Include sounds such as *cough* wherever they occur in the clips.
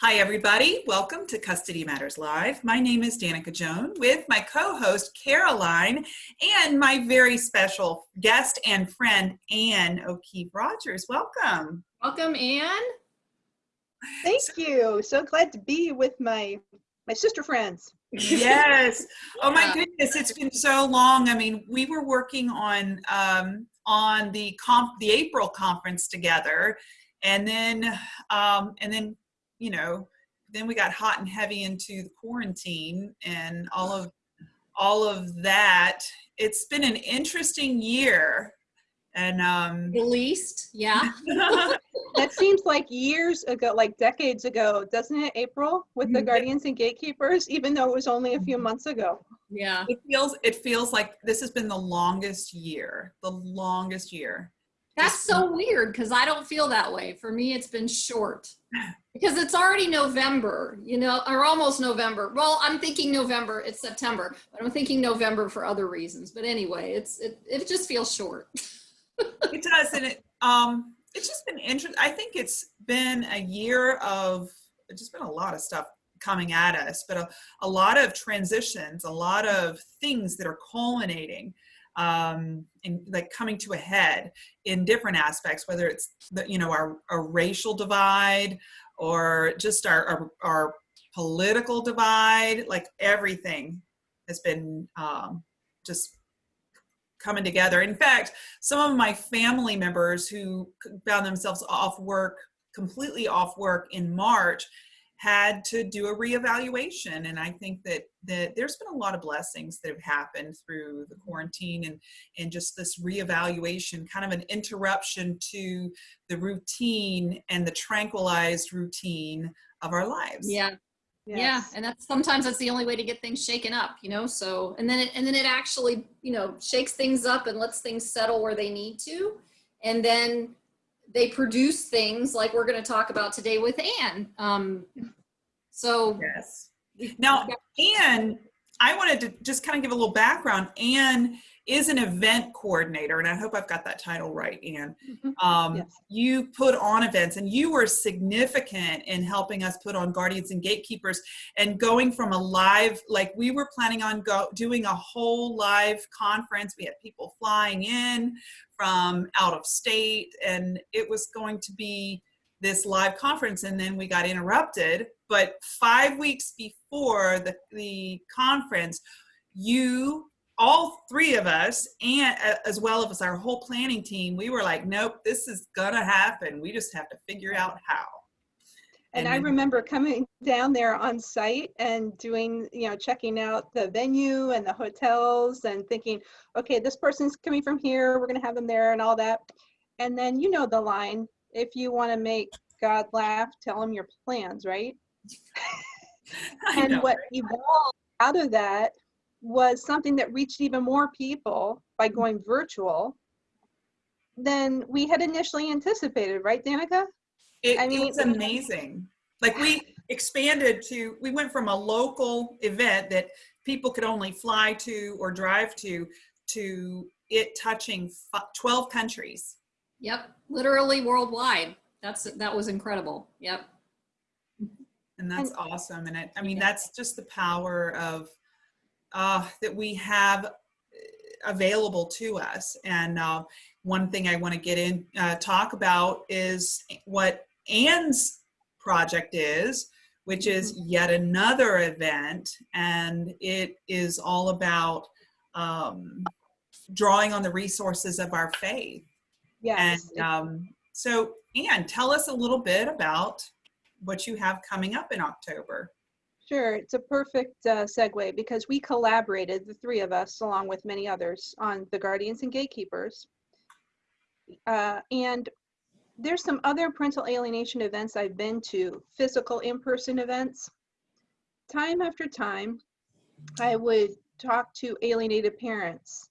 Hi, everybody. Welcome to Custody Matters Live. My name is Danica Joan with my co-host Caroline and my very special guest and friend Ann O'Keefe Rogers. Welcome. Welcome, Ann. Thank you. So glad to be with my my sister friends. Yes. *laughs* Oh my goodness, it's been so long. I mean, we were working on um, on the comp the April conference together, and then um, and then you know then we got hot and heavy into the quarantine and all of all of that. It's been an interesting year, and um, The least, yeah. *laughs* That seems like years ago, like decades ago, doesn't it, April, with the Mhm. Guardians and Gatekeepers, even though it was only a few months ago. Yeah. it feels it feels like this has been the longest year, the longest year. That's so weird because I don't feel that way. For me, it's been short *sighs* because it's already November, you know, or almost November. Well, I'm thinking November, it's September, but I'm thinking November for other reasons. But anyway, it's it, it just feels short. *laughs* It does, and it um, it's just been interesting. I think it's been a year of it's just been a lot of stuff coming at us, but a, a lot of transitions, a lot of things that are culminating um, and like coming to a head in different aspects, whether it's the you know our, our racial divide or just our, our our political divide, like everything has been um, just coming together. In fact, some of my family members who found themselves off work, completely off work in March, had to do a reevaluation. And I think that that there's been a lot of blessings that have happened through the quarantine and and just this reevaluation, kind of an interruption to the routine and the tranquilized routine of our lives. Yeah. Yeah. And that's sometimes that's the only way to get things shaken up, you know? So, and then it, and then it actually, you know, shakes things up and lets things settle where they need to. And then they produce things like we're going to talk about today with Anne. Um, so Yes. Now, Anne, I wanted to just kind of give a little background. Anne is an event coordinator, and I hope I've got that title right, Anne. Mhm. Um, Yes. You put on events, and you were significant in helping us put on Guardians and Gatekeepers, and going from a live, like we were planning on go doing a whole live conference. We had people flying in from out of state, and it was going to be this live conference and then we got interrupted but five weeks before the, the conference you all three of us and uh, as well as our whole planning team we were like nope this is gonna happen we just have to figure out how And I remember coming down there on site and doing, you know, checking out the venue and the hotels and thinking, okay, this person's coming from here, we're going to have them there and all that. And then you know the line, if you want to make God laugh, tell him your plans, right? *laughs* I and know, what right? evolved out of that was something that reached even more people by going virtual than we had initially anticipated, right, Danica? It, I mean- was amazing. Like we expanded to, we went from a local event that people could only fly to or drive to, to it touching 12 countries. Yep, literally worldwide. That's that was incredible. Yep. And that's awesome. And I, I mean, Yeah. that's just the power of, uh, that we have uh, available to us. And uh, one thing I want to get in, uh, talk about is what Anne's project is, which is yet another event. And it is all about um, drawing on the resources of our faith. Yes. And um, so, Anne, tell us a little bit about what you have coming up in October. Sure, it's a perfect uh, segue because we collaborated, the three of us, along with many others, on the Guardians and Gatekeepers. Uh, and there's some other parental alienation events I've been to, physical in-person events. Time after time, I would talk to alienated parents,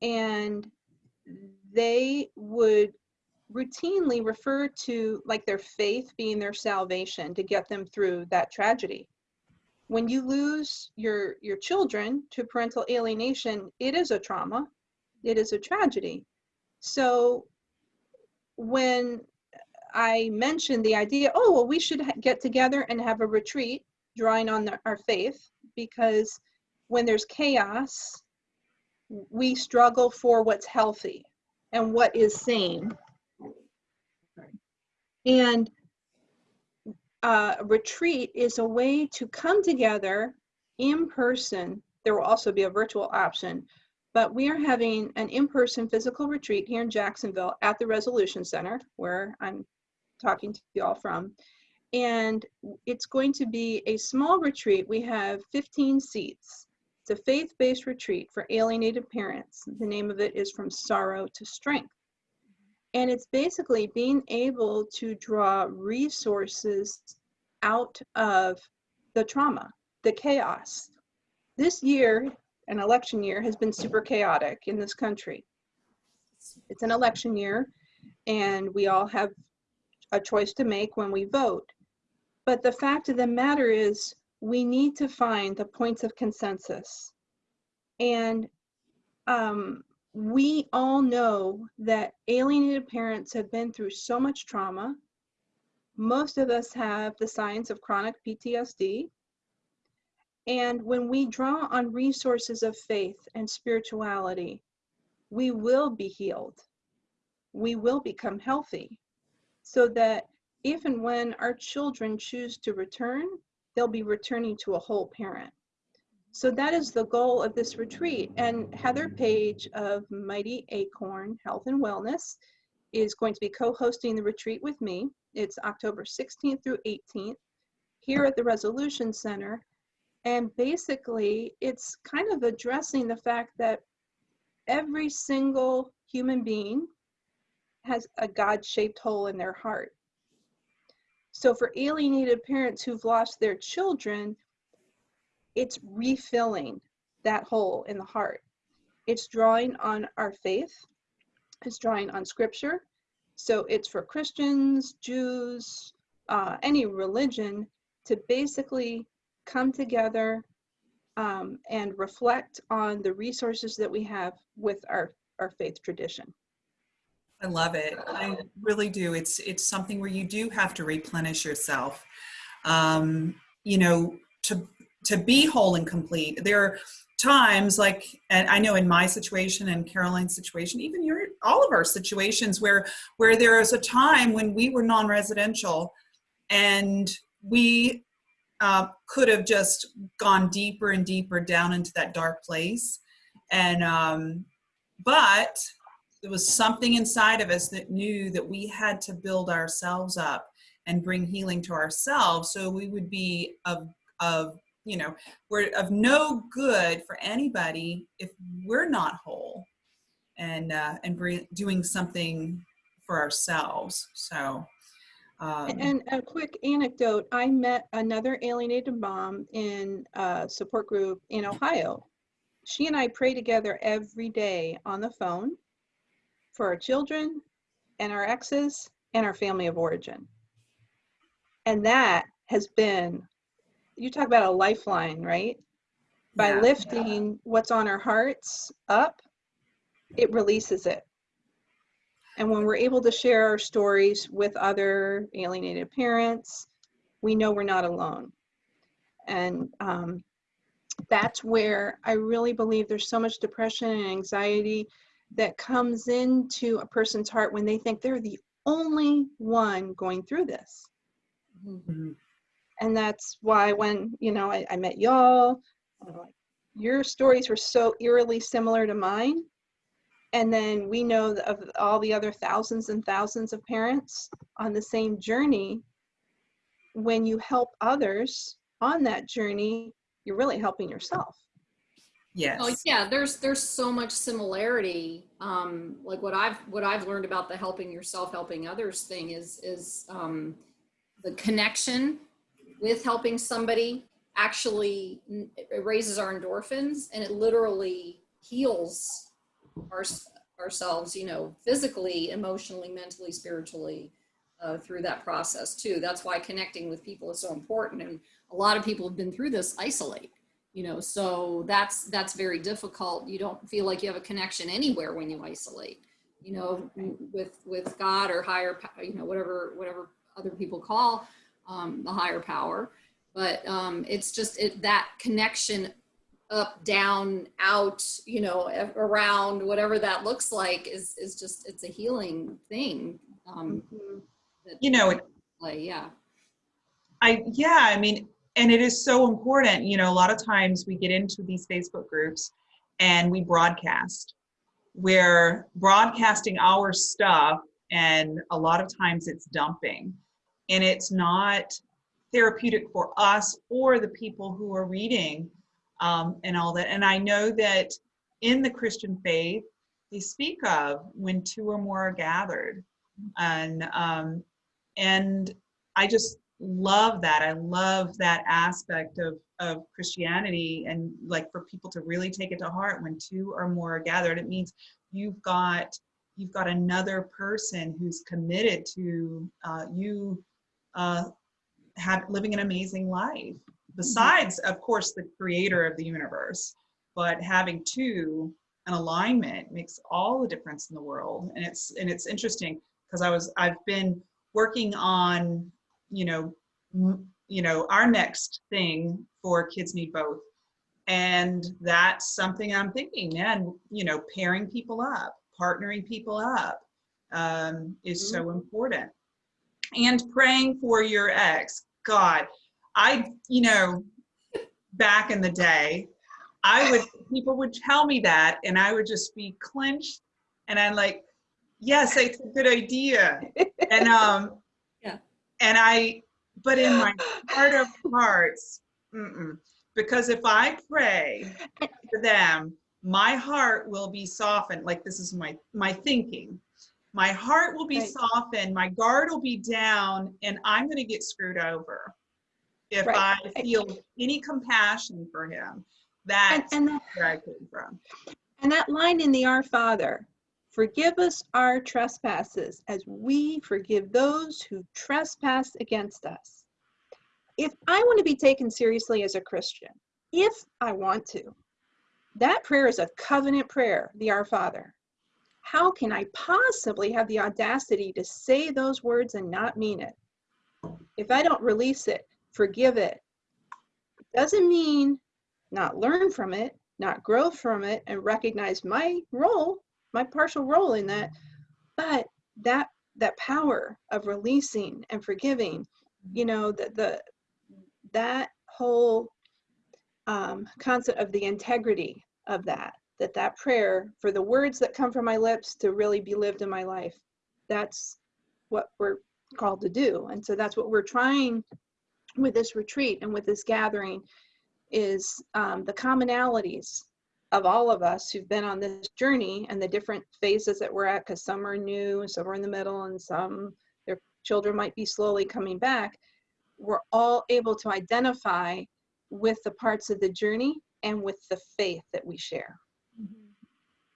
and they would routinely refer to like their faith being their salvation to get them through that tragedy. When you lose your your children to parental alienation it is a trauma. It is a tragedy. So when I mentioned the idea, oh, well, we should get together and have a retreat drawing on the, our faith because when there's chaos, we struggle for what's healthy and what is sane. And uh, a retreat is a way to come together in person. There will also be a virtual option, but we are having an in-person physical retreat here in Jacksonville at the Resolution Center, where I'm talking to you all from. And it's going to be a small retreat. We have 15 seats. It's a faith-based retreat for alienated parents. The name of it is From Sorrow to Strength. And it's basically being able to draw resources out of the trauma, the chaos. This year, an election year, has been super chaotic in this country. It's an election year, and we all have a choice to make when we vote. But the fact of the matter is, we need to find the points of consensus. And um, we all know that alienated parents have been through so much trauma. Most of us have the signs of chronic PTSD. And when we draw on resources of faith and spirituality, we will be healed. We will become healthy so that if and when our children choose to return, they'll be returning to a whole parent. So that is the goal of this retreat. And Heather Page of Mighty Acorn Health and Wellness is going to be co-hosting the retreat with me. It's October 16th through 18th here at the Resolution Center. And basically, it's kind of addressing the fact that every single human being has a God-shaped hole in their heart. So for alienated parents who've lost their children, it's refilling that hole in the heart. It's drawing on our faith, it's drawing on scripture. So it's for Christians, Jews, uh, any religion to basically come together um, and reflect on the resources that we have with our, our faith tradition. I love it. I really do. It's it's something where you do have to replenish yourself. Um, you know, to to be whole and complete. There are times like, and I know in my situation and Caroline's situation, even your all of our situations where where there is a time when we were non-residential and we uh, could have just gone deeper and deeper down into that dark place. And um, but there was something inside of us that knew that we had to build ourselves up and bring healing to ourselves so we would be of of you know we're of no good for anybody if we're not whole and uh, and bring, doing something for ourselves so um, and a quick anecdote i met another alienated mom in a support group in ohio she and i pray together every day on the phone for our children and our exes and our family of origin. And that has been, you talk about a lifeline, right? By Yeah. lifting what's on our hearts up, it releases it. And when we're able to share our stories with other alienated parents, we know we're not alone. And um, that's where I really believe there's so much depression and anxiety that comes into a person's heart when they think they're the only one going through this. mhm. And that's why when, you know, I, I met y'all, like, your stories were so eerily similar to mine. And then we know of all the other thousands and thousands of parents on the same journey. When you help others on that journey, you're really helping yourself. yes Oh yeah, there's there's so much similarity. Um, like what I've what I've learned about the helping yourself, helping others thing is is um, the connection with helping somebody actually it raises our endorphins and it literally heals our, ourselves, you know, physically, emotionally, mentally, spiritually uh, through that process too. That's why connecting with people is so important. And a lot of people have been through this isolate you know so that's that's very difficult you don't feel like you have a connection anywhere when you isolate you know, with, with God or higher, you know, whatever, whatever other people call um, the higher power. But um, it's just it, that connection up, down, out, you know, around, whatever that looks like is, is just, it's a healing thing. Um, Mhm. You know, it, play, yeah. I, yeah, I mean, and it is so important, you know, a lot of times we get into these Facebook groups and we broadcast. We're broadcasting our stuff and a lot of times it's dumping. And it's not therapeutic for us or the people who are reading um, and all that. And I know that in the Christian faith, they speak of when two or more are gathered. And um, and I just love that. I love that aspect of, of Christianity and like for people to really take it to heart when two or more are gathered, it means you've got you've got another person who's committed to uh, you uh, have living an amazing life. Besides, of course, the creator of the universe, but having two an alignment makes all the difference in the world. And it's and it's interesting because I was I've been working on you know m- you know our next thing for kids need both and that's something i'm thinking man you know pairing people up partnering people up um, is so important and praying for your ex god i you know back in the day i would people would tell me that and i would just be clenched and i'm like yes it's a good idea and *laughs* um Yeah. and i but in my heart of hearts mm-mm. because if i pray for them my heart will be softened like this is my my thinking my heart will be Right. softened my guard will be down and i'm going to get screwed over if Right. i feel any compassion for him And, that's and that where i came from And that line in the Our Father, forgive us our trespasses as we forgive those who trespass against us. If I want to be taken seriously as a Christian, if I want to, that prayer is a covenant prayer, the Our Father. How can I possibly have the audacity to say those words and not mean it? If I don't release it, forgive it, doesn't mean not learn from it, not grow from it, and recognize my role, my partial role in that. But that that power of releasing and forgiving, you know, the, the that whole um, concept of the integrity of that, that that prayer for the words that come from my lips to really be lived in my life, that's what we're called to do. And so that's what we're trying with this retreat and with this gathering is um, the commonalities of all of us who've been on this journey and the different phases that we're at, because some are new, and some are in the middle, and some their children might be slowly coming back. We're all able to identify with the parts of the journey and with the faith that we share.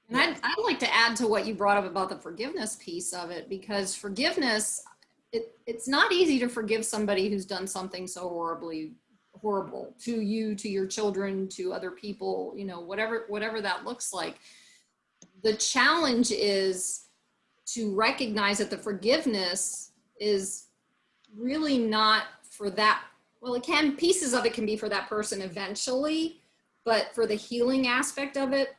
And I'd, I'd like to add to what you brought up about the forgiveness piece of it, because forgiveness, it, it's not easy to forgive somebody who's done something so horribly horrible to you, to your children, to other people, you know, whatever, whatever that looks like. The challenge is to recognize that the forgiveness is really not for that. Well, it can, pieces of it can be for that person eventually, but for the healing aspect of it,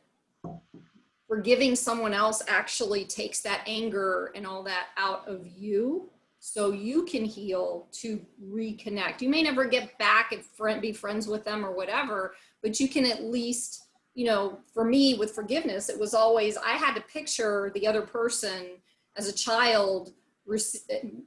forgiving someone else actually takes that anger and all that out of you. So you can heal to reconnect. You may never get back and friend, be friends with them or whatever but you can at least you know for me with forgiveness it was always i had to picture the other person as a child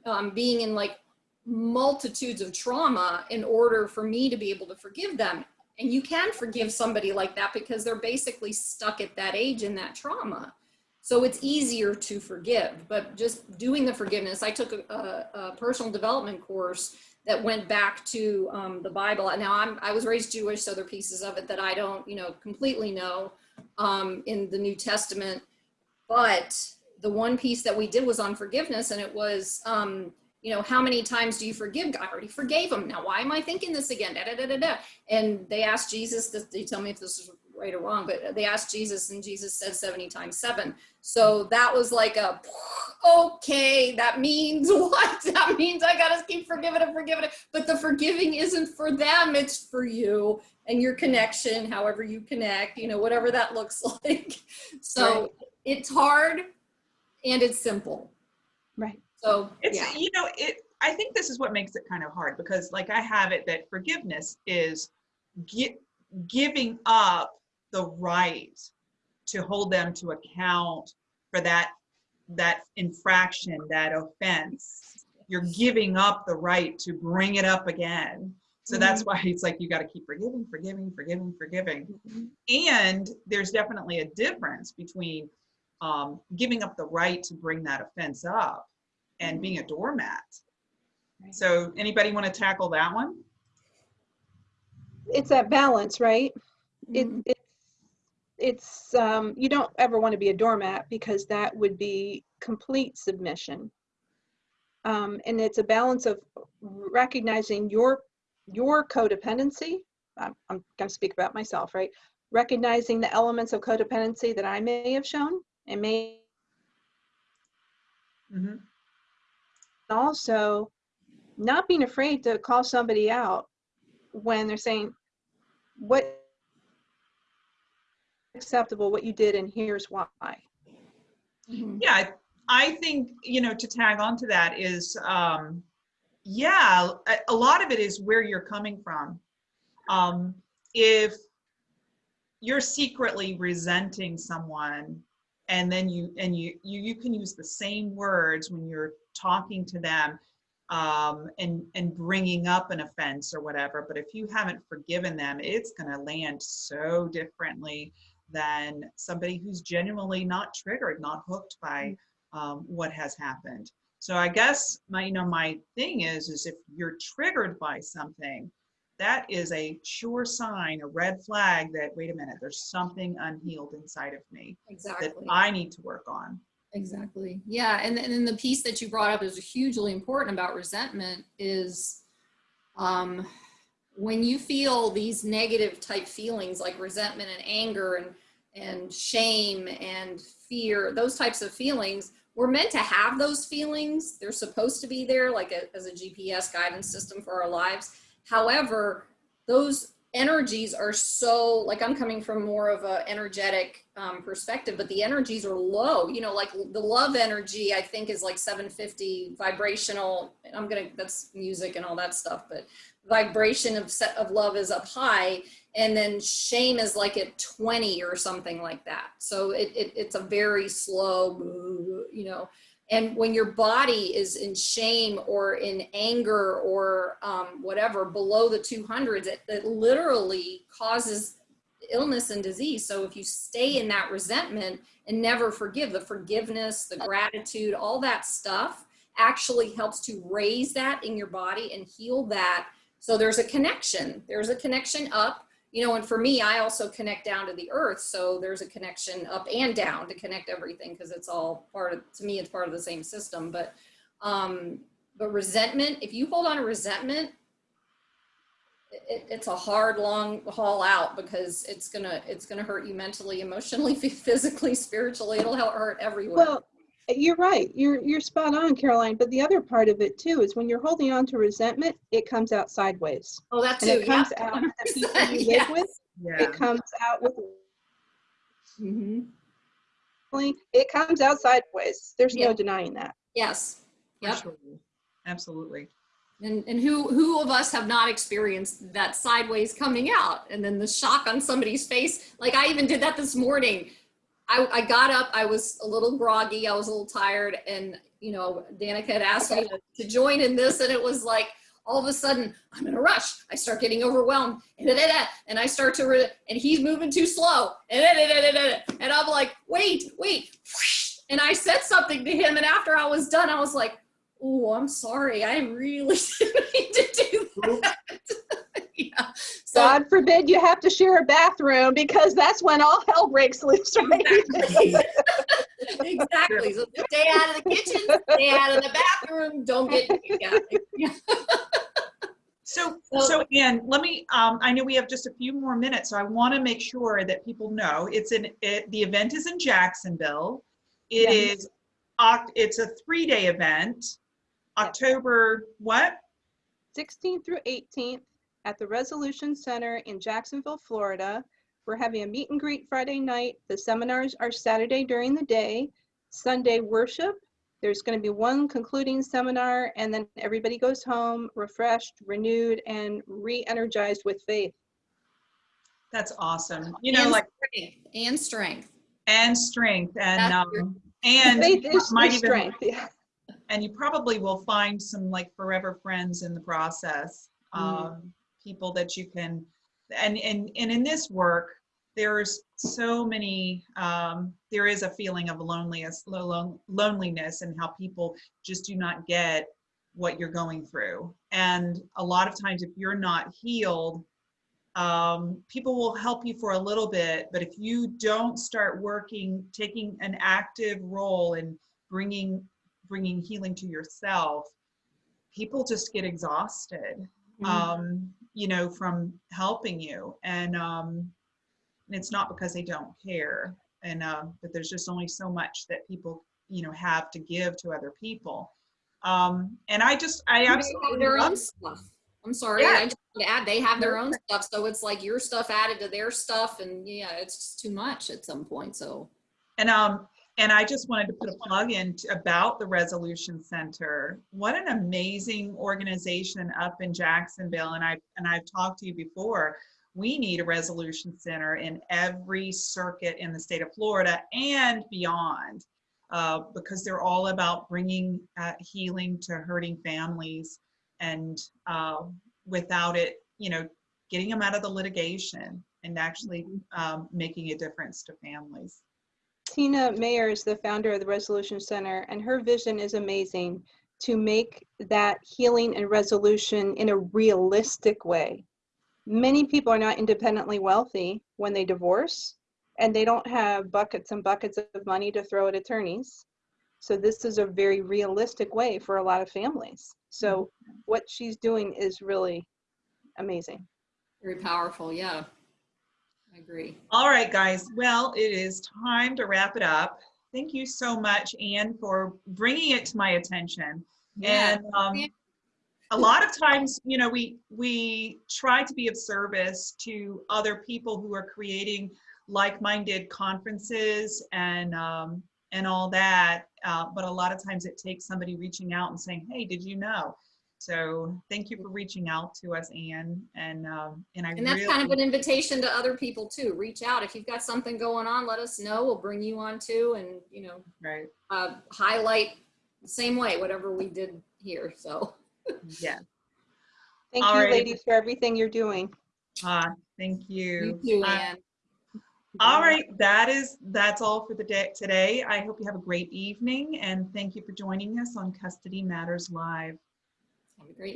um, being in like multitudes of trauma in order for me to be able to forgive them and you can forgive somebody like that because they're basically stuck at that age in that trauma. So it's easier to forgive, but just doing the forgiveness. I took a, a, personal development course that went back to um, the Bible. Now I'm, I was raised Jewish, so there are pieces of it that I don't, you know, completely know um, in the New Testament. But the one piece that we did was on forgiveness, and it was, um, you know, how many times do you forgive? I already forgave him. Now, why am I thinking this again? Da, da, da, da, da. And they asked Jesus, "Did you tell me if this is right or wrong, but they asked Jesus and Jesus said 70 times seven. So that was like a, okay, that means *laughs* what? That means I gotta keep forgiving and forgiving it. But the forgiving isn't for them, it's for you and your connection, however you connect, you know, whatever that looks *laughs* like. So Right. it's hard and it's simple. Right. So It's, yeah. you know, it, I think this is what makes it kind of hard because like I have it that forgiveness is gi- giving up the right to hold them to account for that, that infraction, that offense. You're giving up the right to bring it up again. So that's why it's like you got to keep forgiving, forgiving, forgiving, forgiving. And there's definitely a difference between um, giving up the right to bring that offense up and being a doormat. Right. So anybody want to tackle that one? It's that balance, right? It, Mhm. it's, it's, um, you don't ever want to be a doormat because that would be complete submission. Um, and it's a balance of recognizing your, your codependency. I'm, I'm going to speak about myself, right? Recognizing the elements of codependency that I may have shown and may Mhm. Also not being afraid to call somebody out when they're saying what acceptable what you did and here's why Mhm. Yeah, I- I think, you know, to tag on to that is, um, yeah, a, a lot of it is where you're coming from. Um, if you're secretly resenting someone and then you, and you, you, you can use the same words when you're talking to them um, and, and bringing up an offense or whatever, but if you haven't forgiven them, it's gonna land so differently than somebody who's genuinely not triggered, not hooked by um, what has happened. So I guess my, you know, my thing is, is if you're triggered by something, that is a sure sign, a red flag that wait a minute, there's something unhealed inside of me that I need to work on. Exactly. Yeah. And, and then the piece that you brought up is hugely important about resentment is um, when you feel these negative type feelings like resentment and anger and, and shame and fear, those types of feelings, we're meant to have those feelings. They're supposed to be there like a, as a GPS guidance system for our lives. However, those energies are so like i'm coming from more of a energetic um, perspective but the energies are low you know like the love energy i think is like 750 vibrational i'm gonna that's music and all that stuff but vibration of set of love is up high and then shame is like at 20 or something like that. So it, it it's a very slow you know and when your body is in shame or in anger or um, whatever below the 200s, it, it literally causes illness and disease. So if you stay in that resentment and never forgive, the forgiveness, the gratitude, all that stuff actually helps to raise that in your body and heal that. So there's a connection. There's a connection up you know, and for me, I also connect down to the earth. So there's a connection up and down to connect everything because it's all part of, to me, it's part of the same system. But, um, but resentment, if you hold on to resentment, it, it's a hard, long haul out because it's gonna, it's gonna hurt you mentally, *laughs* emotionally, physically, spiritually. It'll hurt everywhere. well you're right you're you're spot on caroline but the other part of it too is when you're holding on to resentment it comes out sideways oh, that and too. it comes yeah. out with the people you *laughs* live Yes. with Yeah. it comes out with Mhm. it comes out sideways there's Yeah. no denying that Yes. for Yep. sure. Absolutely. And, and who, who of us have not experienced that sideways coming out and then the shock on somebody's face? Like I even did that this morning. I, I got up, I was a little groggy, I was a little tired and, you know, Danica had asked me to, join in this and it was like, all of a sudden I'm in a rush. I start getting overwhelmed and, da, da, da, and I start to, re- and he's moving too slow and, and I'm like, wait, wait. And I said something to him and after I was done, I was like, oh, I'm sorry. I really *laughs* didn't mean to do that. *laughs* yeah. *laughs* So god forbid you have to share a bathroom because that's when all hell breaks loose right exactly. *laughs* exactly. So stay out of the kitchen, stay out of the bathroom. Don't get yeah. yeah. So *laughs* So- So Ann, let me, um, I know we have just a few more minutes, so I want to make sure that people know it's in, it, the event is in Jacksonville. It Yes. is, Oct, it's a three-day event, October, what? 16th through 18th at the Resolution Center in Jacksonville, Florida. We're having a meet and greet Friday night. The seminars are Saturday during the day. Sunday worship. There's going to be one concluding seminar and then everybody goes home refreshed, renewed, and re-energized with faith. That's awesome. You know, And like, strength, And strength. and strength and, um, and Faith you is might even, strength. yeah. and you probably will find some like forever friends in the process. Mm. People that you can, and, and, and in this work, there's so many, um, there is a feeling of loneliness, lo- lo- loneliness and how people just do not get what you're going through. And a lot of times if you're not healed, um, people will help you for a little bit, but if you don't start working, taking an active role in bringing bringing healing to yourself, people just get exhausted, Mhm. um, you know, from helping you. And, um, and it's not because they don't care. And, uh, but there's just only so much that people, you know, have to give to other people. Um, and I just, I absolutely their own stuff. I'm sorry, Yeah. I just to add, they have their own stuff, so it's like your stuff added to their stuff and yeah, it's just too much at some point, so. And um, and I just wanted to put a plug in about the Resolution Center. What an amazing organization up in Jacksonville. And I and I've talked to you before. We need a resolution center in every circuit in the state of Florida and beyond, uh, because they're all about bringing uh, healing to hurting families, and uh, without it, you know, getting them out of the litigation and actually um, making a difference to families. Tina Mayer is the founder of the Resolution Center, and her vision is amazing to make that healing and resolution in a realistic way. Many people are not independently wealthy when they divorce, and they don't have buckets and buckets of money to throw at attorneys. So this is a very realistic way for a lot of families. So mm-hmm. what she's doing is really amazing. Very powerful, yeah. I agree. All right, guys. Well, it is time to wrap it up. Thank you so much, Anne, for bringing it to my attention. Yeah, And um, a lot of times, you know, we we try to be of service to other people who are creating like-minded conferences and um, and all that. Uh, but a lot of times, it takes somebody reaching out and saying, "Hey, did you know?" So thank you for reaching out to us, Anne. And um, and I and that's really kind of an invitation to other people too. Reach out. If you've got something going on, let us know. We'll bring you on too and, you know, right. uh, highlight the same way, whatever we did here, so. Yeah. Thank All you, right. ladies, for everything you're doing. Ah, thank you. You too, Uh, All right, that is, that's all for the day today. I hope you have a great evening and thank you for joining us on Custody Matters Live. Have a great